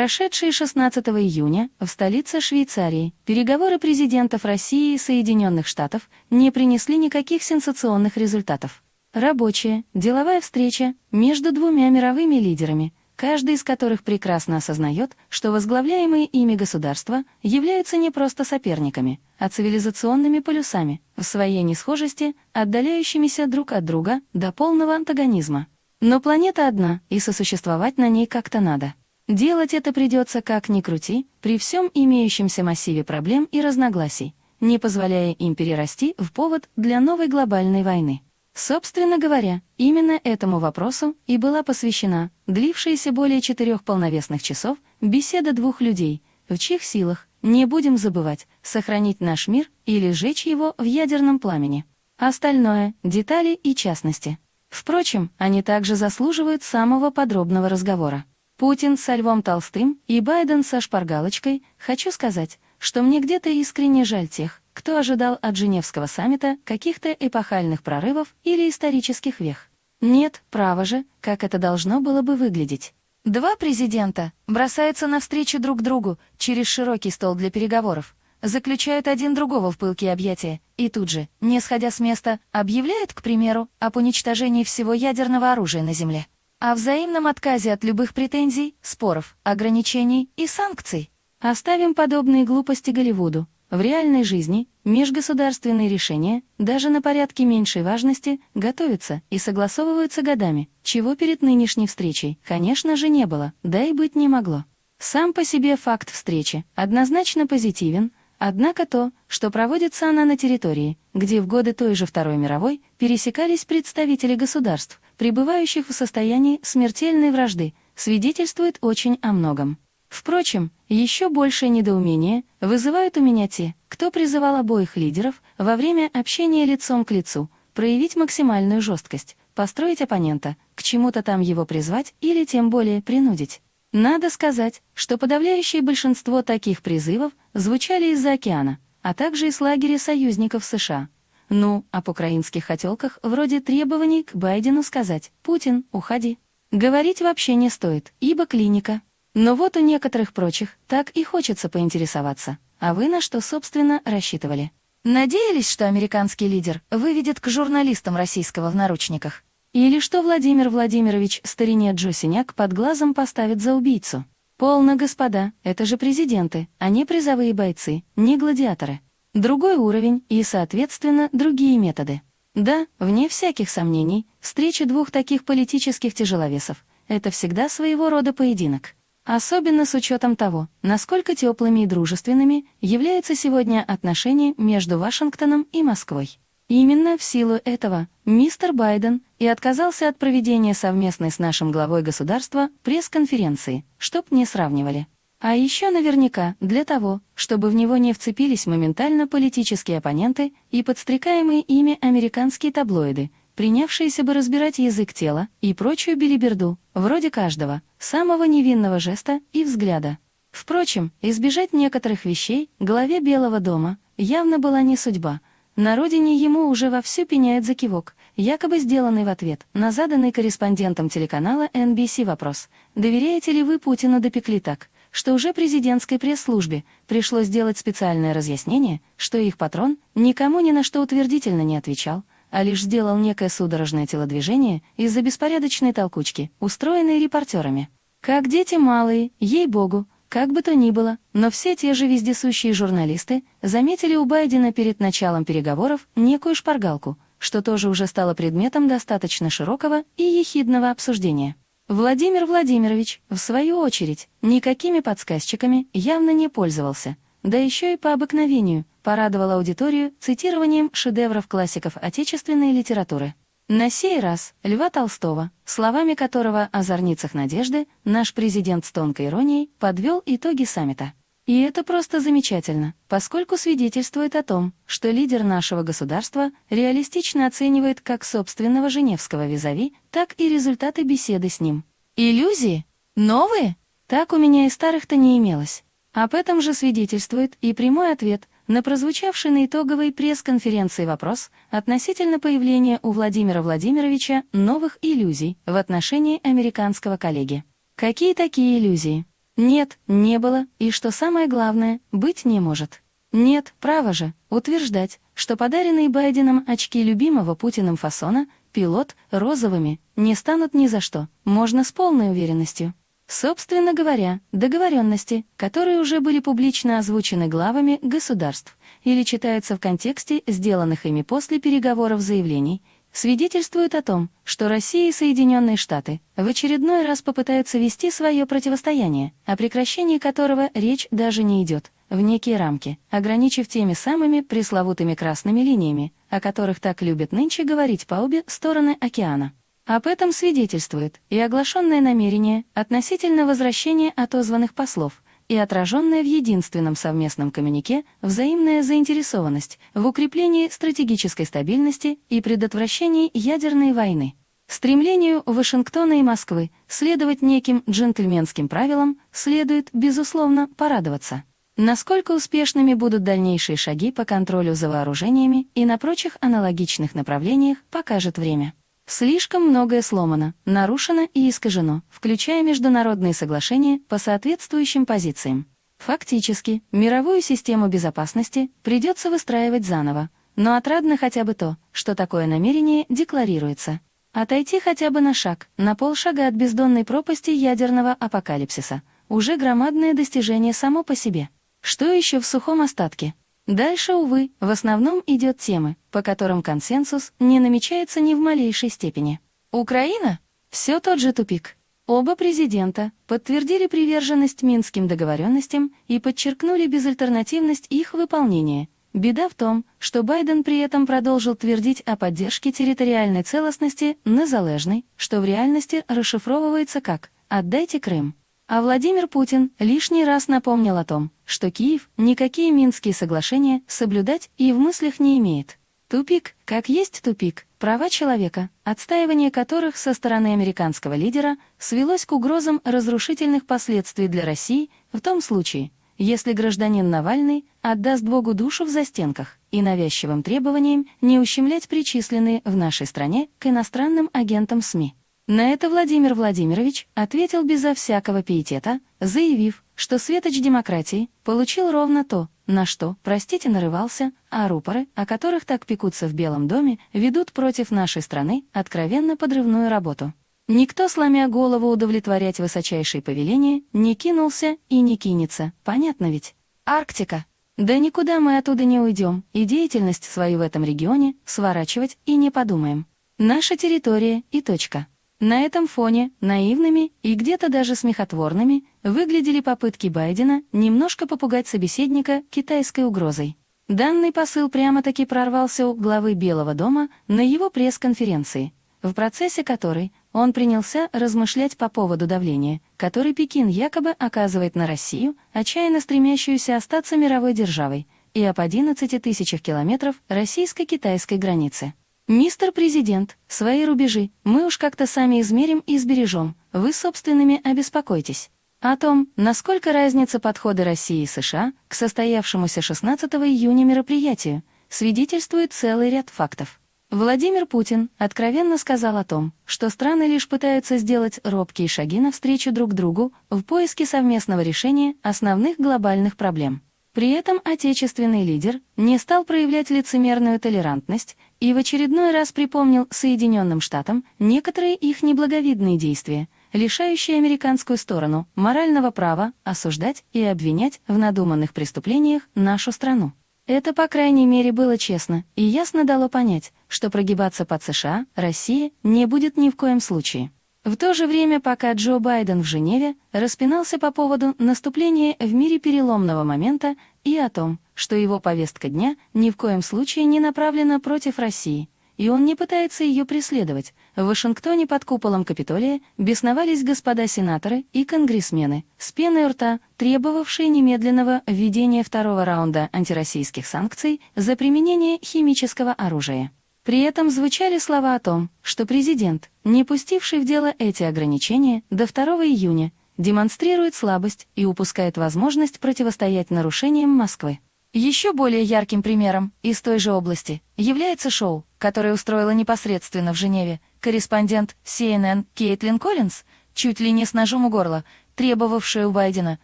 Прошедшие 16 июня в столице Швейцарии переговоры президентов России и Соединенных Штатов не принесли никаких сенсационных результатов. Рабочая, деловая встреча между двумя мировыми лидерами, каждый из которых прекрасно осознает, что возглавляемые ими государства являются не просто соперниками, а цивилизационными полюсами, в своей несхожести, отдаляющимися друг от друга до полного антагонизма. Но планета одна, и сосуществовать на ней как-то надо. Делать это придется как ни крути, при всем имеющемся массиве проблем и разногласий, не позволяя им перерасти в повод для новой глобальной войны. Собственно говоря, именно этому вопросу и была посвящена длившаяся более четырех полновесных часов беседа двух людей, в чьих силах, не будем забывать, сохранить наш мир или сжечь его в ядерном пламени. Остальное — детали и частности. Впрочем, они также заслуживают самого подробного разговора. Путин со Львом Толстым и Байден со шпаргалочкой, хочу сказать, что мне где-то искренне жаль тех, кто ожидал от Женевского саммита каких-то эпохальных прорывов или исторических вех. Нет, право же, как это должно было бы выглядеть. Два президента бросаются навстречу друг другу через широкий стол для переговоров, заключают один другого в пылкие объятия и тут же, не сходя с места, объявляют, к примеру, об уничтожении всего ядерного оружия на Земле о взаимном отказе от любых претензий, споров, ограничений и санкций. Оставим подобные глупости Голливуду. В реальной жизни межгосударственные решения, даже на порядке меньшей важности, готовятся и согласовываются годами, чего перед нынешней встречей, конечно же, не было, да и быть не могло. Сам по себе факт встречи однозначно позитивен, однако то, что проводится она на территории, где в годы той же Второй мировой пересекались представители государств, пребывающих в состоянии смертельной вражды, свидетельствует очень о многом. Впрочем, еще большее недоумение вызывают у меня те, кто призывал обоих лидеров во время общения лицом к лицу проявить максимальную жесткость, построить оппонента, к чему-то там его призвать или тем более принудить. Надо сказать, что подавляющее большинство таких призывов звучали из-за океана, а также из лагеря союзников США. Ну, об украинских хотелках вроде требований к Байдену сказать «Путин, уходи». Говорить вообще не стоит, ибо клиника. Но вот у некоторых прочих так и хочется поинтересоваться. А вы на что, собственно, рассчитывали? Надеялись, что американский лидер выведет к журналистам российского в наручниках? Или что Владимир Владимирович старине Джо Синяк под глазом поставит за убийцу? Полно, господа, это же президенты, а не призовые бойцы, не гладиаторы. Другой уровень и, соответственно, другие методы. Да, вне всяких сомнений, встреча двух таких политических тяжеловесов — это всегда своего рода поединок. Особенно с учетом того, насколько теплыми и дружественными являются сегодня отношения между Вашингтоном и Москвой. Именно в силу этого мистер Байден и отказался от проведения совместной с нашим главой государства пресс-конференции, чтоб не сравнивали. А еще наверняка для того, чтобы в него не вцепились моментально политические оппоненты и подстрекаемые ими американские таблоиды, принявшиеся бы разбирать язык тела и прочую билиберду, вроде каждого, самого невинного жеста и взгляда. Впрочем, избежать некоторых вещей главе Белого дома явно была не судьба. На родине ему уже вовсю пеняет за кивок, якобы сделанный в ответ на заданный корреспондентом телеканала NBC вопрос «Доверяете ли вы Путину допекли так?» Что уже президентской пресс-службе пришлось сделать специальное разъяснение, что их патрон никому ни на что утвердительно не отвечал, а лишь сделал некое судорожное телодвижение из-за беспорядочной толкучки, устроенной репортерами. Как дети малые, ей-богу, как бы то ни было, но все те же вездесущие журналисты заметили у Байдена перед началом переговоров некую шпаргалку, что тоже уже стало предметом достаточно широкого и ехидного обсуждения. Владимир Владимирович, в свою очередь, никакими подсказчиками явно не пользовался, да еще и по обыкновению порадовал аудиторию цитированием шедевров классиков отечественной литературы. На сей раз Льва Толстого, словами которого о зорницах надежды наш президент с тонкой иронией подвел итоги саммита. И это просто замечательно, поскольку свидетельствует о том, что лидер нашего государства реалистично оценивает как собственного женевского визави, так и результаты беседы с ним. Иллюзии? Новые? Так у меня и старых-то не имелось. Об этом же свидетельствует и прямой ответ на прозвучавший на итоговой пресс-конференции вопрос относительно появления у Владимира Владимировича новых иллюзий в отношении американского коллеги. Какие такие иллюзии? Нет, не было, и что самое главное, быть не может. Нет, право же, утверждать, что подаренные Байденом очки любимого Путиным фасона, пилот, розовыми, не станут ни за что, можно с полной уверенностью. Собственно говоря, договоренности, которые уже были публично озвучены главами государств или читаются в контексте сделанных ими после переговоров заявлений, свидетельствуют о том, что Россия и Соединенные Штаты в очередной раз попытаются вести свое противостояние, о прекращении которого речь даже не идет, в некие рамки, ограничив теми самыми пресловутыми красными линиями, о которых так любят нынче говорить по обе стороны океана. Об этом свидетельствует и оглашенное намерение относительно возвращения отозванных послов, и отраженная в единственном совместном коммюнике взаимная заинтересованность в укреплении стратегической стабильности и предотвращении ядерной войны. Стремлению Вашингтона и Москвы следовать неким джентльменским правилам следует, безусловно, порадоваться. Насколько успешными будут дальнейшие шаги по контролю за вооружениями и на прочих аналогичных направлениях, покажет время. Слишком многое сломано, нарушено и искажено, включая международные соглашения по соответствующим позициям. Фактически, мировую систему безопасности придется выстраивать заново, но отрадно хотя бы то, что такое намерение декларируется. Отойти хотя бы на шаг, на полшага от бездонной пропасти ядерного апокалипсиса – уже громадное достижение само по себе. Что еще в сухом остатке? Дальше, увы, в основном идет темы, по которым консенсус не намечается ни в малейшей степени. Украина? Все тот же тупик. Оба президента подтвердили приверженность минским договоренностям и подчеркнули безальтернативность их выполнения. Беда в том, что Байден при этом продолжил твердить о поддержке территориальной целостности незалежной, что в реальности расшифровывается как «отдайте Крым». А Владимир Путин лишний раз напомнил о том, что Киев никакие Минские соглашения соблюдать и в мыслях не имеет. Тупик, как есть тупик, права человека, отстаивание которых со стороны американского лидера свелось к угрозам разрушительных последствий для России в том случае, если гражданин Навальный отдаст Богу душу в застенках и навязчивым требованиям не ущемлять причисленные в нашей стране к иностранным агентам СМИ. На это Владимир Владимирович ответил безо всякого пиетета, заявив, что светоч демократии получил ровно то, на что, простите, нарывался, а рупоры, о которых так пекутся в Белом доме, ведут против нашей страны откровенно подрывную работу. Никто, сломя голову удовлетворять высочайшие повеления, не кинулся и не кинется, понятно ведь? Арктика. Да никуда мы оттуда не уйдем, и деятельность свою в этом регионе сворачивать и не подумаем. Наша территория и точка. На этом фоне наивными и где-то даже смехотворными выглядели попытки Байдена немножко попугать собеседника китайской угрозой. Данный посыл прямо-таки прорвался у главы Белого дома на его пресс-конференции, в процессе которой он принялся размышлять по поводу давления, который Пекин якобы оказывает на Россию, отчаянно стремящуюся остаться мировой державой, и об 11 тысячах километров российско-китайской границы. «Мистер Президент, свои рубежи мы уж как-то сами измерим и сбережем, вы собственными обеспокойтесь». О том, насколько разница подхода России и США к состоявшемуся 16 июня мероприятию, свидетельствует целый ряд фактов. Владимир Путин откровенно сказал о том, что страны лишь пытаются сделать робкие шаги навстречу друг другу в поиске совместного решения основных глобальных проблем. При этом отечественный лидер не стал проявлять лицемерную толерантность и в очередной раз припомнил Соединенным Штатам некоторые их неблаговидные действия, лишающие американскую сторону морального права осуждать и обвинять в надуманных преступлениях нашу страну. Это, по крайней мере, было честно и ясно дало понять, что прогибаться под США Россия не будет ни в коем случае. В то же время, пока Джо Байден в Женеве распинался по поводу наступления в мире переломного момента и о том, что его повестка дня ни в коем случае не направлена против России, и он не пытается ее преследовать, в Вашингтоне под куполом Капитолия бесновались господа сенаторы и конгрессмены, с пеной рта, требовавшие немедленного введения второго раунда антироссийских санкций за применение химического оружия. При этом звучали слова о том, что президент, не пустивший в дело эти ограничения до 2 июня, демонстрирует слабость и упускает возможность противостоять нарушениям Москвы. Еще более ярким примером из той же области является шоу, которое устроила непосредственно в Женеве корреспондент CNN Кейтлин Коллинз, чуть ли не с ножом у горла, требовавшая у Байдена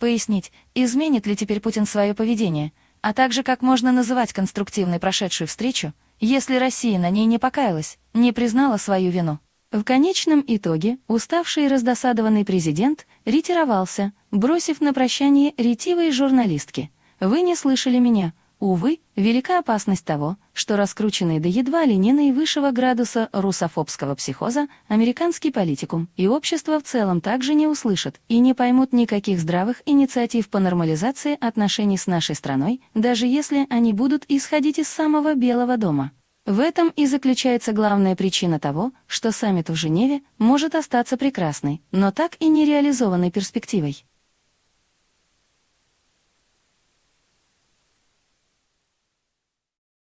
пояснить, изменит ли теперь Путин свое поведение, а также как можно называть конструктивной прошедшую встречу, если Россия на ней не покаялась, не признала свою вину. В конечном итоге уставший и раздосадованный президент ретировался, бросив на прощание ретивые журналистки. «Вы не слышали меня, Увы, велика опасность того, что раскрученный до едва ли не наивысшего градуса русофобского психоза американский политикум и общество в целом также не услышат и не поймут никаких здравых инициатив по нормализации отношений с нашей страной, даже если они будут исходить из самого Белого дома. В этом и заключается главная причина того, что саммит в Женеве может остаться прекрасной, но так и нереализованной перспективой.